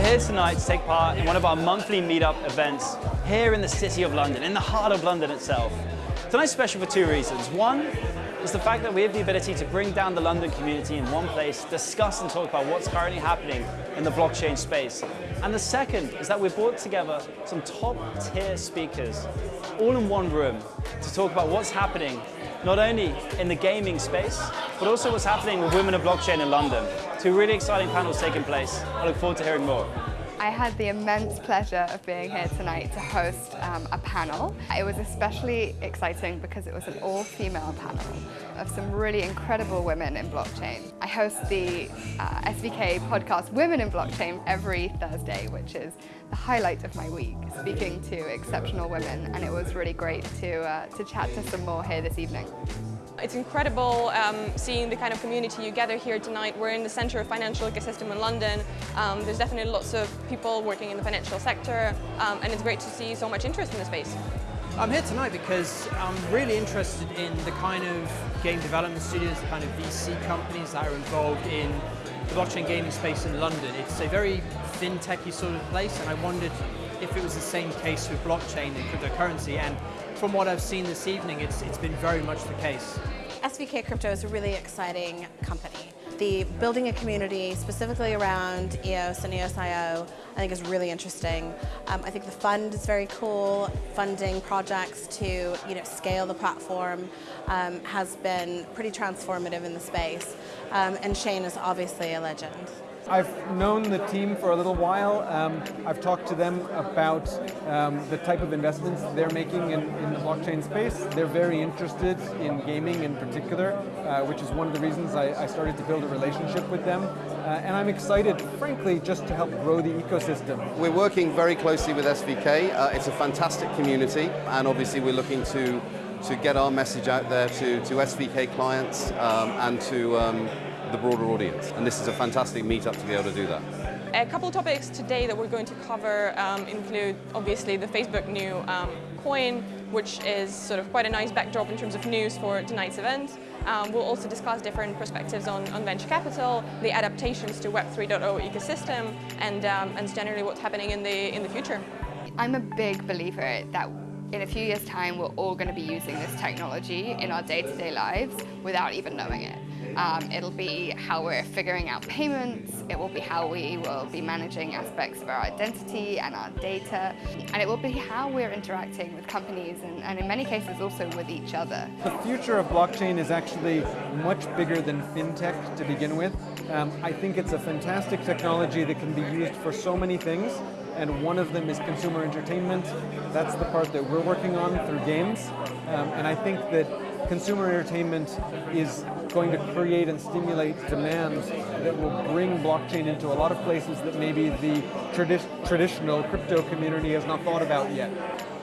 here tonight to take part in one of our monthly meetup events here in the City of London, in the heart of London itself. Tonight's special for two reasons. One is the fact that we have the ability to bring down the London community in one place, discuss and talk about what's currently happening in the blockchain space. And the second is that we've brought together some top tier speakers all in one room to talk about what's happening not only in the gaming space, but also what's happening with Women of Blockchain in London. Two really exciting panels taking place. I look forward to hearing more. I had the immense pleasure of being here tonight to host um, a panel. It was especially exciting because it was an all-female panel of some really incredible women in blockchain. I host the uh, SVK podcast Women in Blockchain every Thursday, which is the highlight of my week, speaking to exceptional women, and it was really great to, uh, to chat to some more here this evening. It's incredible um, seeing the kind of community you gather here tonight. We're in the centre of financial ecosystem in London. Um, there's definitely lots of people working in the financial sector um, and it's great to see so much interest in the space. I'm here tonight because I'm really interested in the kind of game development studios, the kind of VC companies that are involved in the blockchain gaming space in London. It's a very fintechy sort of place and I wondered if it was the same case with blockchain and cryptocurrency and from what I've seen this evening, it's, it's been very much the case. SVK Crypto is a really exciting company. The building a community specifically around EOS and EOS.io I think is really interesting. Um, I think the fund is very cool. Funding projects to you know, scale the platform um, has been pretty transformative in the space. Um, and Shane is obviously a legend. I've known the team for a little while. Um, I've talked to them about um, the type of investments they're making in, in, the blockchain space. They're very interested in gaming in particular, uh, which is one of the reasons I, I, started to build a relationship with them. Uh, and I'm excited, frankly, just to help grow the ecosystem. We're working very closely with SVK. Uh, it's a fantastic community, and obviously we're looking to to get our message out there to, to SVK clients um, and to um, the broader audience. And this is a fantastic meetup to be able to do that. A couple of topics today that we're going to cover um, include obviously the Facebook new um, coin, which is sort of quite a nice backdrop in terms of news for tonight's event. Um, we'll also discuss different perspectives on, on, venture capital, the adaptations to Web 3.0 ecosystem, and, um, and generally what's happening in the, in the future. I'm a big believer that in a few years' time, we're all going to be using this technology in our day-to-day -day lives without even knowing it. Um, it'll be how we're figuring out payments, it will be how we will be managing aspects of our identity and our data, and it will be how we're interacting with companies and, and in many cases also with each other. The future of blockchain is actually much bigger than fintech to begin with. Um, I think it's a fantastic technology that can be used for so many things, and one of them is consumer entertainment. That's the part that we're working on through games, um, and I think that consumer entertainment is going to create and stimulate demand that will bring blockchain into a lot of places that maybe the tradi traditional crypto community has not thought about yet.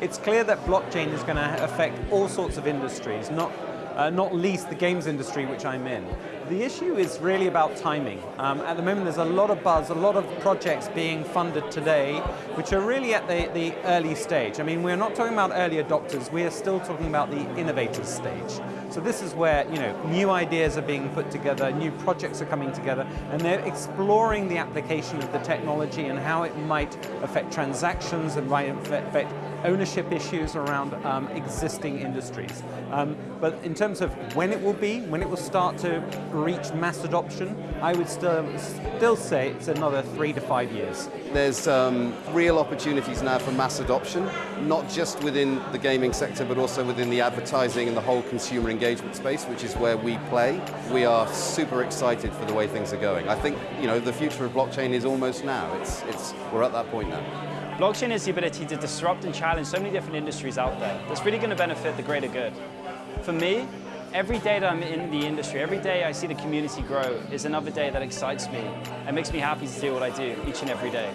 It's clear that blockchain is going to affect all sorts of industries, not uh, not least the games industry which I'm in. The issue is really about timing. Um, at the moment there's a lot of buzz, a lot of projects being funded today which are really at the, the early stage. I mean we're not talking about early adopters, we are still talking about the innovators stage. So this is where you know new ideas are being put together, new projects are coming together and they're exploring the application of the technology and how it might affect transactions and might affect ownership issues around um, existing industries. Um, but in terms of when it will be, when it will start to reach mass adoption, I would still, still say it's another three to five years. There's um, real opportunities now for mass adoption, not just within the gaming sector, but also within the advertising and the whole consumer engagement space, which is where we play. We are super excited for the way things are going. I think you know the future of blockchain is almost now. It's, it's, we're at that point now. Blockchain has the ability to disrupt and challenge so many different industries out there that's really going to benefit the greater good. For me, every day that I'm in the industry, every day I see the community grow is another day that excites me and makes me happy to do what I do each and every day.